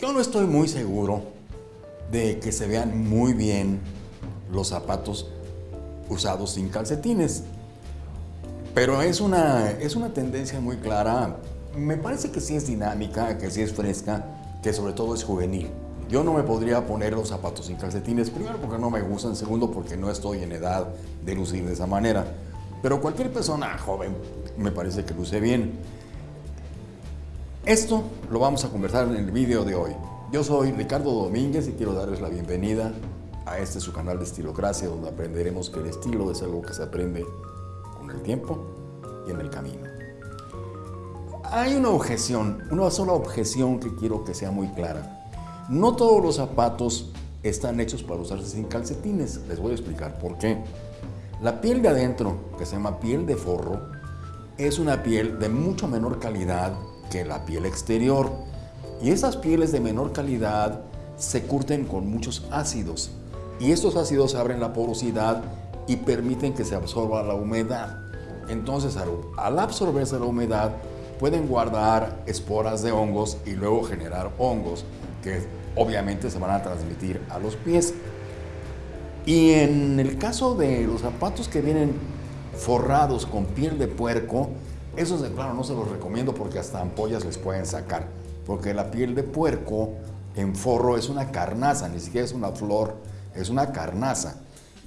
Yo no estoy muy seguro de que se vean muy bien los zapatos usados sin calcetines. Pero es una, es una tendencia muy clara. Me parece que sí es dinámica, que sí es fresca, que sobre todo es juvenil. Yo no me podría poner los zapatos sin calcetines, primero porque no me gustan, segundo porque no estoy en edad de lucir de esa manera. Pero cualquier persona joven me parece que luce bien. Esto lo vamos a conversar en el video de hoy. Yo soy Ricardo Domínguez y quiero darles la bienvenida a este su canal de Estilocracia, donde aprenderemos que el estilo es algo que se aprende con el tiempo y en el camino. Hay una objeción, una sola objeción que quiero que sea muy clara. No todos los zapatos están hechos para usarse sin calcetines. Les voy a explicar por qué. La piel de adentro, que se llama piel de forro, es una piel de mucho menor calidad que la piel exterior. Y esas pieles de menor calidad se curten con muchos ácidos. Y estos ácidos abren la porosidad y permiten que se absorba la humedad. Entonces, al absorberse la humedad, pueden guardar esporas de hongos y luego generar hongos que obviamente se van a transmitir a los pies. Y en el caso de los zapatos que vienen forrados con piel de puerco, esos de plano no se los recomiendo porque hasta ampollas les pueden sacar. Porque la piel de puerco en forro es una carnaza, ni siquiera es una flor, es una carnaza.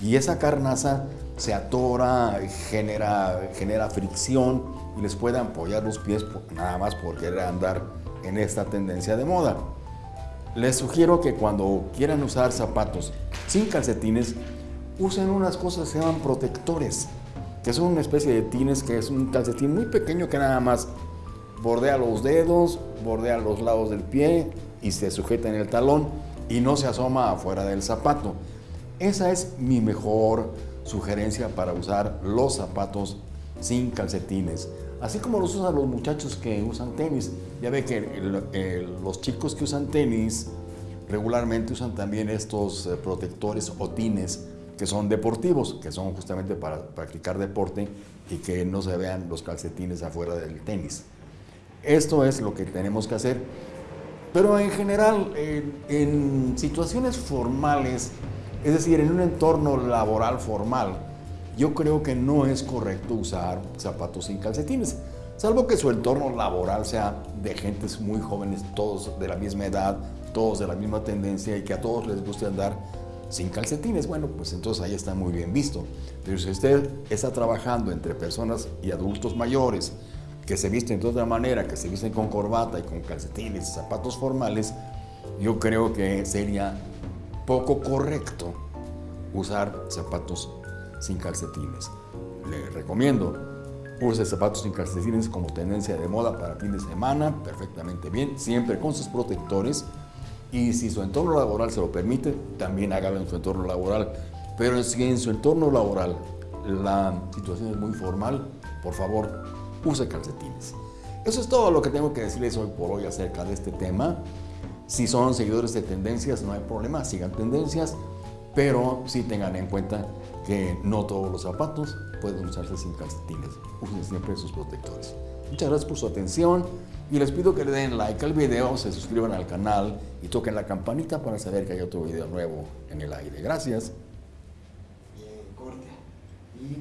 Y esa carnaza se atora, genera, genera fricción y les puede ampollar los pies nada más por querer andar en esta tendencia de moda. Les sugiero que cuando quieran usar zapatos sin calcetines, usen unas cosas que se protectores que son una especie de tines que es un calcetín muy pequeño que nada más bordea los dedos, bordea los lados del pie y se sujeta en el talón y no se asoma afuera del zapato. Esa es mi mejor sugerencia para usar los zapatos sin calcetines. Así como los usan los muchachos que usan tenis. Ya ve que los chicos que usan tenis regularmente usan también estos eh, protectores o tines que son deportivos, que son justamente para practicar deporte y que no se vean los calcetines afuera del tenis. Esto es lo que tenemos que hacer, pero en general, en, situaciones formales, es decir, en un entorno laboral formal, yo creo que no es correcto usar zapatos sin calcetines, salvo que su entorno laboral sea de gentes muy jóvenes, todos de la misma edad, todos de la misma tendencia y que a todos les guste andar sin calcetines, bueno, pues entonces ahí está muy bien visto. Pero si usted está trabajando entre personas y adultos mayores que se visten de otra manera, que se visten con corbata y con calcetines y zapatos formales, yo creo que sería poco correcto usar zapatos sin calcetines. Le recomiendo, use zapatos sin calcetines como tendencia de moda para fin de semana, perfectamente bien, siempre con sus protectores, y si su entorno laboral se lo permite, también hágalo en su entorno laboral. Pero si en su entorno laboral la situación es muy formal, por favor, use calcetines. Eso es todo lo que tengo que decirles hoy por hoy acerca de este tema. Si son seguidores de tendencias, no hay problema, sigan tendencias, pero sí tengan en cuenta que no todos los zapatos pueden usarse sin calcetines. Usen siempre sus protectores. Muchas gracias por su atención y les pido que le den like al video, se suscriban al canal y toquen la campanita para saber que hay otro video nuevo en el aire. Gracias.